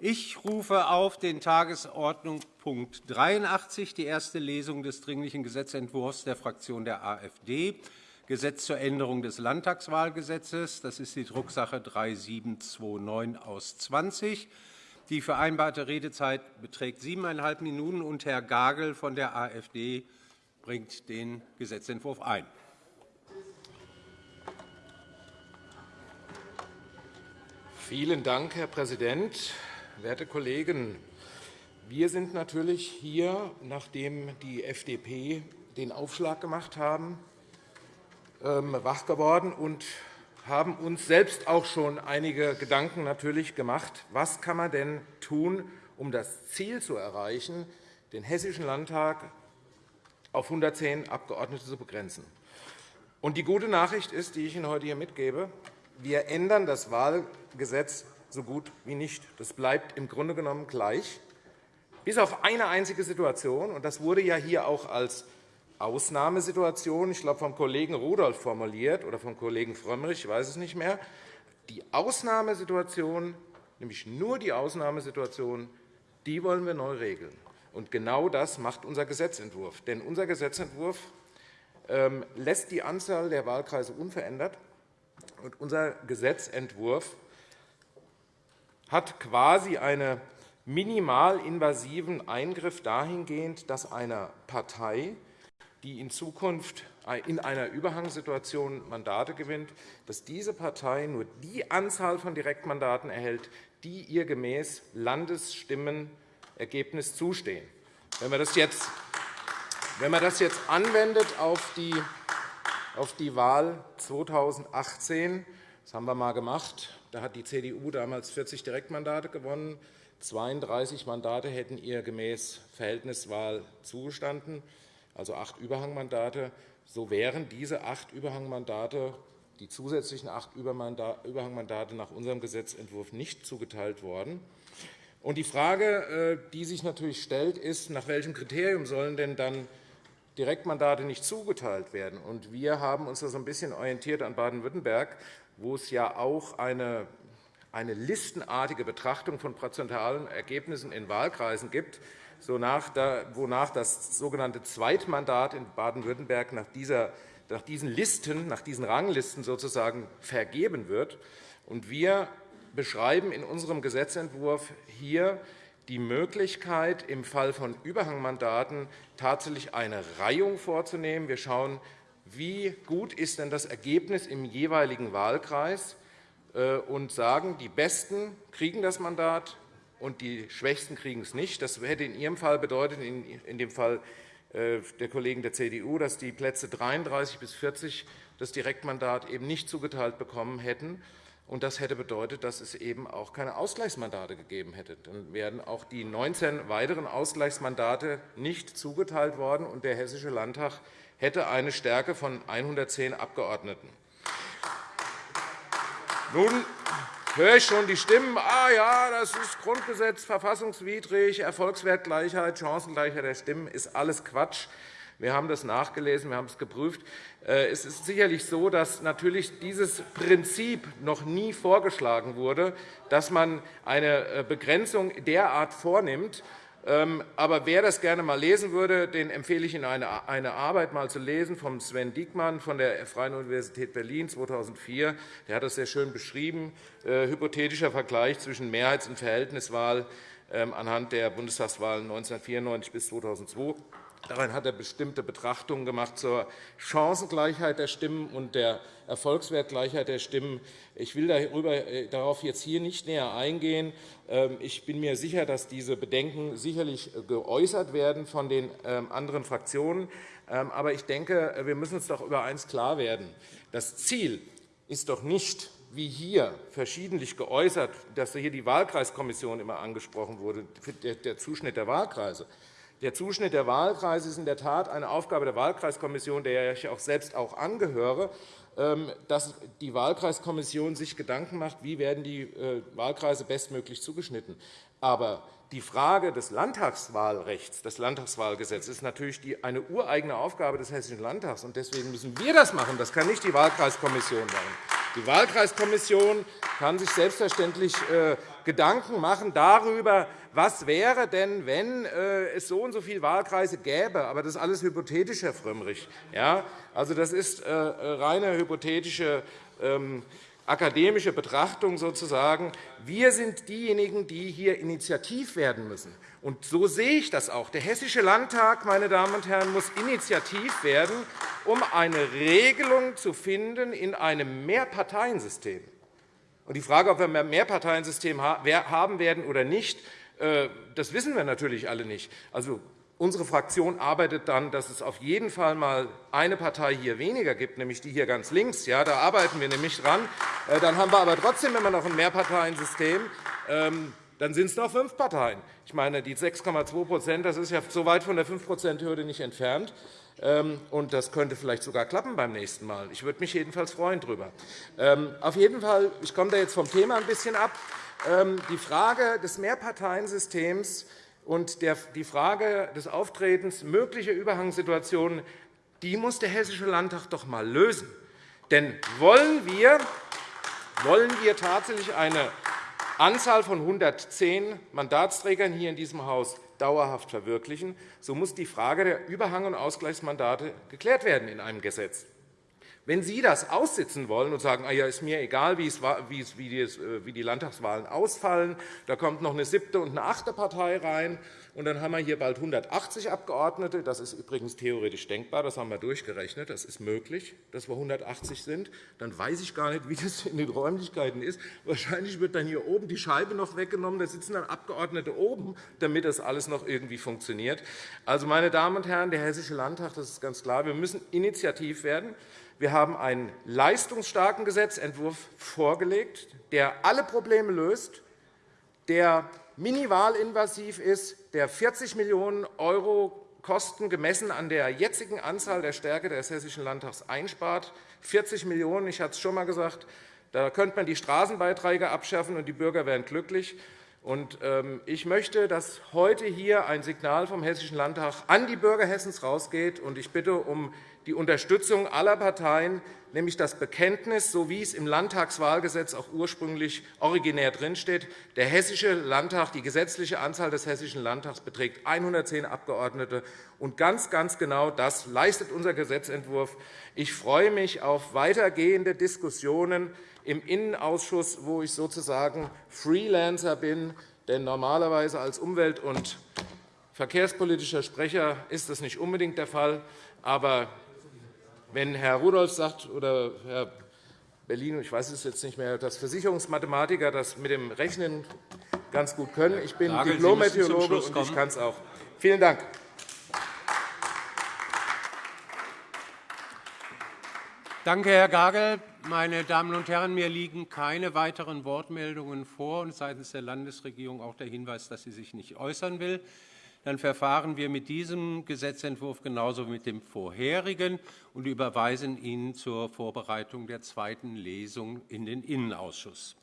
Ich rufe auf den Tagesordnungspunkt 83, die erste Lesung des Dringlichen Gesetzentwurfs der Fraktion der AfD, Gesetz zur Änderung des Landtagswahlgesetzes. Das ist die Drucksache 3729 aus 20. Die vereinbarte Redezeit beträgt siebeneinhalb Minuten, und Herr Gagel von der AfD bringt den Gesetzentwurf ein. Vielen Dank, Herr Präsident. Werte Kollegen! Wir sind natürlich hier, nachdem die FDP den Aufschlag gemacht haben, ähm, wach geworden und haben uns selbst auch schon einige Gedanken natürlich gemacht. Was kann man denn tun, um das Ziel zu erreichen, den Hessischen Landtag auf 110 Abgeordnete zu begrenzen? die gute Nachricht ist, die ich Ihnen heute hier mitgebe, wir ändern das Wahlgesetz so gut wie nicht. Das bleibt im Grunde genommen gleich, bis auf eine einzige Situation. Und das wurde ja hier auch als Ausnahmesituation, ich glaube, vom Kollegen Rudolph formuliert oder vom Kollegen Frömmrich, ich weiß es nicht mehr. Die Ausnahmesituation, nämlich nur die Ausnahmesituation, die wollen wir neu regeln. Und genau das macht unser Gesetzentwurf. Denn unser Gesetzentwurf ähm, lässt die Anzahl der Wahlkreise unverändert. Und unser Gesetzentwurf hat quasi einen minimalinvasiven Eingriff dahingehend, dass eine Partei, die in Zukunft in einer Überhangssituation Mandate gewinnt, dass diese Partei nur die Anzahl von Direktmandaten erhält, die ihr gemäß Landesstimmenergebnis zustehen. Wenn man das jetzt, wenn man das jetzt anwendet auf die, auf die Wahl 2018, das haben wir einmal gemacht, da hat die CDU damals 40 Direktmandate gewonnen. 32 Mandate hätten ihr gemäß Verhältniswahl zugestanden, also acht Überhangmandate. So wären diese acht Überhangmandate, die zusätzlichen acht Überhangmandate nach unserem Gesetzentwurf nicht zugeteilt worden. Die Frage, äh, die sich natürlich stellt, ist, nach welchem Kriterium sollen denn dann Direktmandate nicht zugeteilt werden? Wir haben uns da ein bisschen orientiert an Baden-Württemberg wo es ja auch eine, eine listenartige Betrachtung von prozentualen Ergebnissen in Wahlkreisen gibt, wonach das sogenannte Zweitmandat in Baden-Württemberg nach, nach diesen Listen, nach diesen Ranglisten sozusagen vergeben wird. Wir beschreiben in unserem Gesetzentwurf hier die Möglichkeit, im Fall von Überhangmandaten tatsächlich eine Reihung vorzunehmen. Wir schauen wie gut ist denn das Ergebnis im jeweiligen Wahlkreis, äh, und sagen, die Besten kriegen das Mandat und die Schwächsten kriegen es nicht. Das hätte in Ihrem Fall bedeutet, in dem Fall äh, der Kollegen der CDU, dass die Plätze 33 bis 40 das Direktmandat eben nicht zugeteilt bekommen hätten. Und das hätte bedeutet, dass es eben auch keine Ausgleichsmandate gegeben hätte. Dann wären auch die 19 weiteren Ausgleichsmandate nicht zugeteilt worden, und der Hessische Landtag hätte eine Stärke von 110 Abgeordneten. Nun höre ich schon die Stimmen, ah ja, das ist Grundgesetz verfassungswidrig, Erfolgswertgleichheit, Chancengleichheit der Stimmen, ist alles Quatsch. Wir haben das nachgelesen, wir haben es geprüft. Äh, es ist sicherlich so, dass natürlich dieses Prinzip noch nie vorgeschlagen wurde, dass man eine äh, Begrenzung derart vornimmt, ähm, aber wer das gerne einmal lesen würde, den empfehle ich Ihnen, eine Arbeit mal zu lesen von Sven Diekmann von der Freien Universität Berlin 2004. Der hat das sehr schön beschrieben. Äh, hypothetischer Vergleich zwischen Mehrheits- und Verhältniswahl ähm, anhand der Bundestagswahlen 1994 bis 2002. Darin hat er bestimmte Betrachtungen gemacht zur Chancengleichheit der Stimmen und der Erfolgswertgleichheit der Stimmen. Ich will äh, darauf jetzt hier nicht näher eingehen. Ähm, ich bin mir sicher, dass diese Bedenken sicherlich geäußert werden von den ähm, anderen Fraktionen. Ähm, aber ich denke, wir müssen uns doch über eines klar werden. Das Ziel ist doch nicht, wie hier verschiedentlich geäußert, dass hier die Wahlkreiskommission immer angesprochen wurde, der Zuschnitt der Wahlkreise. Der Zuschnitt der Wahlkreise ist in der Tat eine Aufgabe der Wahlkreiskommission, der ich auch selbst auch angehöre, ähm, dass die Wahlkreiskommission sich Gedanken macht, wie werden die äh, Wahlkreise bestmöglich zugeschnitten. Aber die Frage des Landtagswahlrechts, des Landtagswahlgesetzes, ist natürlich eine ureigene Aufgabe des Hessischen Landtags. Deswegen müssen wir das machen. Das kann nicht die Wahlkreiskommission machen. Die Wahlkreiskommission kann sich selbstverständlich äh, Gedanken machen darüber, was wäre denn, wenn äh, es so und so viele Wahlkreise gäbe. Aber das ist alles hypothetisch, Herr Frömmrich. Ja, also, das ist äh, reine hypothetische ähm, akademische Betrachtung sozusagen. Wir sind diejenigen, die hier initiativ werden müssen. Und so sehe ich das auch. Der Hessische Landtag meine Damen und Herren, muss initiativ werden, um eine Regelung zu finden in einem Mehrparteiensystem. Und die Frage, ob wir ein Mehrparteiensystem haben werden oder nicht, äh, das wissen wir natürlich alle nicht. Also, Unsere Fraktion arbeitet dann, dass es auf jeden Fall einmal eine Partei hier weniger gibt, nämlich die hier ganz links. Ja, da arbeiten wir nämlich dran. Äh, dann haben wir aber trotzdem immer noch ein Mehrparteiensystem. Ähm, dann sind es noch fünf Parteien. Ich meine, die 6,2 das ist ja so weit von der 5-%-Hürde nicht entfernt. Ähm, und das könnte vielleicht sogar klappen beim nächsten Mal. Ich würde mich jedenfalls freuen darüber. Ähm, auf jeden Fall, ich komme da jetzt vom Thema ein bisschen ab. Die Frage des Mehrparteiensystems und die Frage des Auftretens möglicher Überhangssituationen die muss der Hessische Landtag doch einmal lösen. Denn wollen wir, wollen wir tatsächlich eine Anzahl von 110 Mandatsträgern hier in diesem Haus dauerhaft verwirklichen, so muss die Frage der Überhang- und Ausgleichsmandate geklärt werden in einem Gesetz. Wenn Sie das aussitzen wollen und sagen, ah ja, ist mir egal, wie die Landtagswahlen ausfallen, da kommt noch eine siebte und eine achte Partei rein, und dann haben wir hier bald 180 Abgeordnete. Das ist übrigens theoretisch denkbar. Das haben wir durchgerechnet. Das ist möglich, dass wir 180 sind. Dann weiß ich gar nicht, wie das in den Räumlichkeiten ist. Wahrscheinlich wird dann hier oben die Scheibe noch weggenommen. Da sitzen dann Abgeordnete oben, damit das alles noch irgendwie funktioniert. Also, meine Damen und Herren, der Hessische Landtag, das ist ganz klar, wir müssen initiativ werden. Wir haben einen leistungsstarken Gesetzentwurf vorgelegt, der alle Probleme löst, der minimalinvasiv ist, der 40 Millionen € Kosten gemessen an der jetzigen Anzahl der Stärke des Hessischen Landtags einspart. 40 Millionen €, ich hatte es schon einmal gesagt, da könnte man die Straßenbeiträge abschaffen, und die Bürger wären glücklich. Ähm, ich möchte, dass heute hier ein Signal vom Hessischen Landtag an die Bürger Hessens rausgeht. Ich bitte um die Unterstützung aller Parteien, nämlich das Bekenntnis, so wie es im Landtagswahlgesetz auch ursprünglich originär drinsteht. Der Hessische Landtag, die gesetzliche Anzahl des Hessischen Landtags beträgt 110 Abgeordnete. Und ganz, ganz genau das leistet unser Gesetzentwurf. Ich freue mich auf weitergehende Diskussionen im Innenausschuss, wo ich sozusagen Freelancer bin. Denn normalerweise als Umwelt- und verkehrspolitischer Sprecher ist das nicht unbedingt der Fall. Aber wenn Herr Rudolph sagt oder Herr Bellino, ich weiß es jetzt nicht mehr, dass Versicherungsmathematiker das mit dem Rechnen ganz gut können. Ich bin Diplom-Meteorologe und ich kann es auch. Vielen Dank. Danke, Herr Gagel. Meine Damen und Herren, mir liegen keine weiteren Wortmeldungen vor und seitens der Landesregierung auch der Hinweis, dass sie sich nicht äußern will dann verfahren wir mit diesem Gesetzentwurf genauso wie mit dem vorherigen und überweisen ihn zur Vorbereitung der zweiten Lesung in den Innenausschuss.